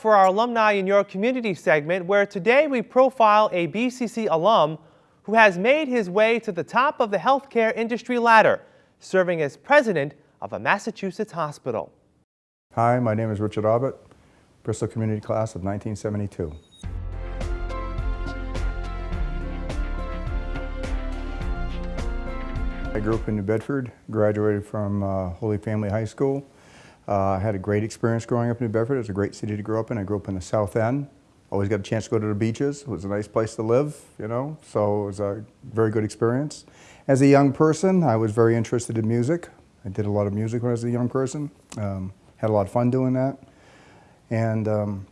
for our Alumni in Your Community segment, where today we profile a BCC alum who has made his way to the top of the healthcare industry ladder, serving as president of a Massachusetts hospital. Hi, my name is Richard Aubut, Bristol Community Class of 1972. I grew up in New Bedford, graduated from uh, Holy Family High School. Uh, I had a great experience growing up in New Bedford. It was a great city to grow up in. I grew up in the South End. Always got a chance to go to the beaches. It was a nice place to live, you know, so it was a very good experience. As a young person, I was very interested in music. I did a lot of music when I was a young person. Um, had a lot of fun doing that. And um,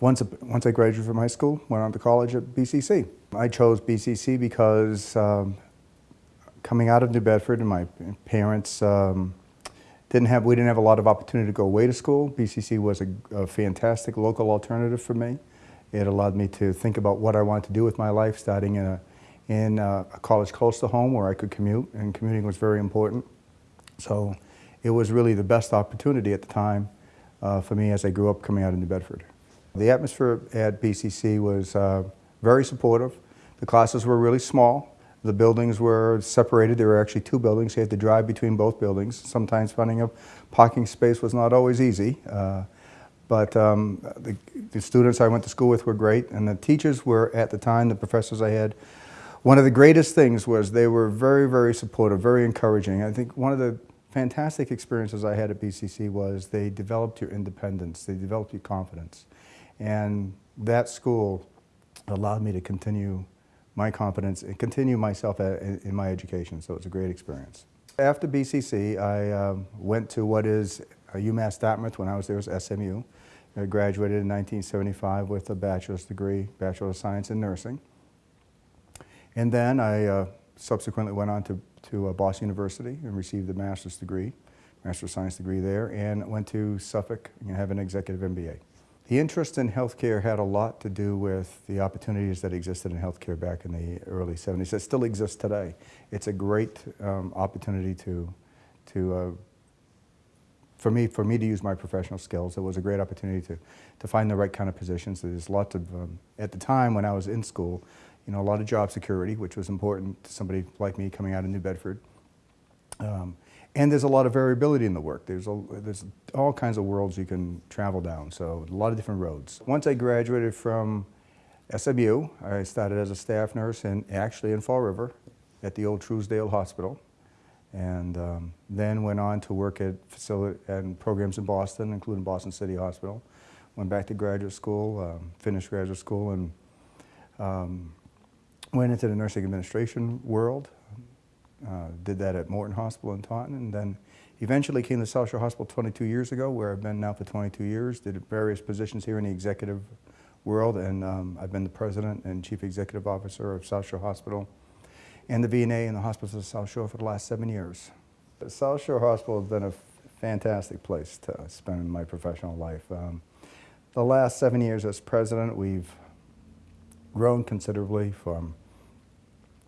once, once I graduated from high school, went on to college at BCC. I chose BCC because um, coming out of New Bedford and my parents um, didn't have, we didn't have a lot of opportunity to go away to school. BCC was a, a, fantastic local alternative for me. It allowed me to think about what I wanted to do with my life, starting in a, in a, college close to home where I could commute, and commuting was very important. So it was really the best opportunity at the time uh, for me as I grew up coming out of New Bedford. The atmosphere at BCC was uh, very supportive. The classes were really small. The buildings were separated. There were actually two buildings. You had to drive between both buildings. Sometimes finding a parking space was not always easy. Uh, but um, the, the, students I went to school with were great, and the teachers were, at the time, the professors I had, one of the greatest things was they were very, very supportive, very encouraging. I think one of the fantastic experiences I had at BCC was they developed your independence, they developed your confidence. And that school allowed me to continue my competence and continue myself at, in my education, so it's a great experience. After BCC, I um, went to what is UMass Dartmouth when I was there was SMU. I graduated in 1975 with a bachelor's degree, Bachelor of Science in Nursing. And then I uh, subsequently went on to, to uh, Boston University and received a master's degree, Master of Science degree there, and went to Suffolk and have an executive MBA. The interest in healthcare had a lot to do with the opportunities that existed in healthcare back in the early 70s that still exists today. It's a great um, opportunity to, to uh, for me, for me to use my professional skills. It was a great opportunity to, to find the right kind of positions. There's lots of, um, at the time when I was in school, you know, a lot of job security, which was important to somebody like me coming out of New Bedford. Um, and there's a lot of variability in the work. There's, a, there's all kinds of worlds you can travel down, so a lot of different roads. Once I graduated from SMU, I started as a staff nurse and actually in Fall River at the old Truesdale Hospital. And um, then went on to work at facility and programs in Boston, including Boston City Hospital. Went back to graduate school, um, finished graduate school, and um, went into the nursing administration world. Uh, did that at Morton Hospital in Taunton, and then eventually came to South Shore Hospital 22 years ago, where I've been now for 22 years. Did various positions here in the executive world, and um, I've been the president and chief executive officer of South Shore Hospital and the VNA and the hospitals of South Shore for the last seven years. The South Shore Hospital has been a fantastic place to spend my professional life. Um, the last seven years as president, we've grown considerably from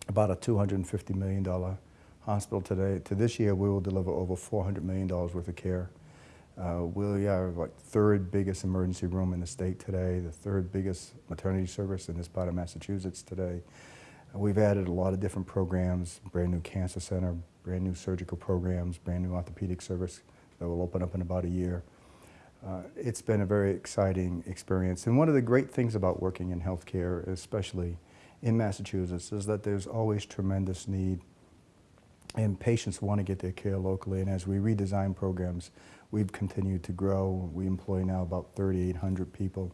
about a $250 million hospital today. To this year, we will deliver over $400 million worth of care. Uh, we are like third biggest emergency room in the state today, the third biggest maternity service in this part of Massachusetts today. We've added a lot of different programs, brand new cancer center, brand new surgical programs, brand new orthopedic service that will open up in about a year. Uh, it's been a very exciting experience. And one of the great things about working in healthcare, especially in Massachusetts is that there's always tremendous need and patients want to get their care locally and as we redesign programs we've continued to grow. We employ now about 3,800 people.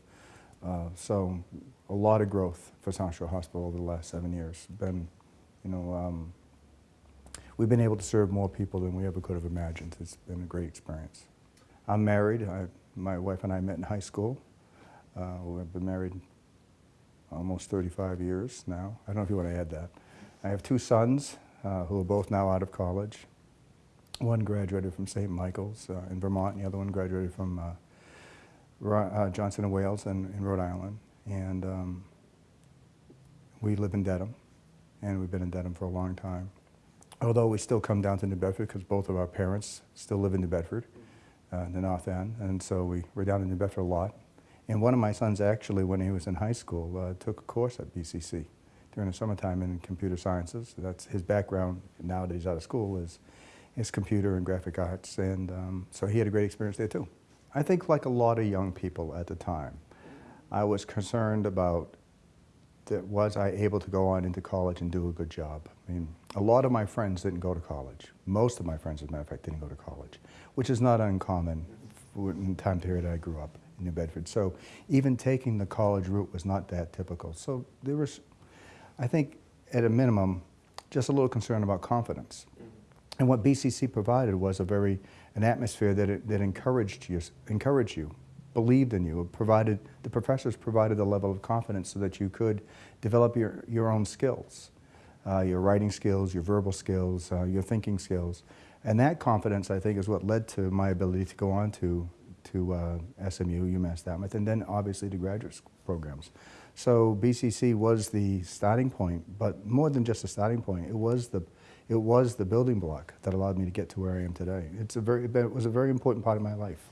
Uh, so a lot of growth for South Hospital over the last seven years. Been, you know, um, we've been able to serve more people than we ever could have imagined. It's been a great experience. I'm married. I, my wife and I met in high school. Uh, we've been married almost 35 years now. I don't know if you want to add that. I have two sons uh, who are both now out of college. One graduated from St. Michael's uh, in Vermont, and the other one graduated from uh, uh Johnson and Wales in, in, Rhode Island. And um, we live in Dedham, and we've been in Dedham for a long time. Although we still come down to New Bedford because both of our parents still live in New Bedford, uh, in the North End, and so we, we're down in New Bedford a lot. And one of my sons actually, when he was in high school, uh, took a course at BCC during the summertime in computer sciences. That's his background now that he's out of school is, is computer and graphic arts. And um, so he had a great experience there too. I think like a lot of young people at the time, I was concerned about that was I able to go on into college and do a good job. I mean, a lot of my friends didn't go to college. Most of my friends, as a matter of fact, didn't go to college, which is not uncommon in the time period I grew up New Bedford. So even taking the college route was not that typical. So there was, I think, at a minimum, just a little concern about confidence. And what BCC provided was a very, an atmosphere that, it, that encouraged you, encouraged you, believed in you, provided, the professors provided a level of confidence so that you could develop your, your own skills, uh, your writing skills, your verbal skills, uh, your thinking skills. And that confidence, I think, is what led to my ability to go on to, to uh, SMU, UMass Dartmouth, and then obviously to graduate programs. So BCC was the starting point, but more than just a starting point, it was the, it was the building block that allowed me to get to where I am today. It's a very, it was a very important part of my life.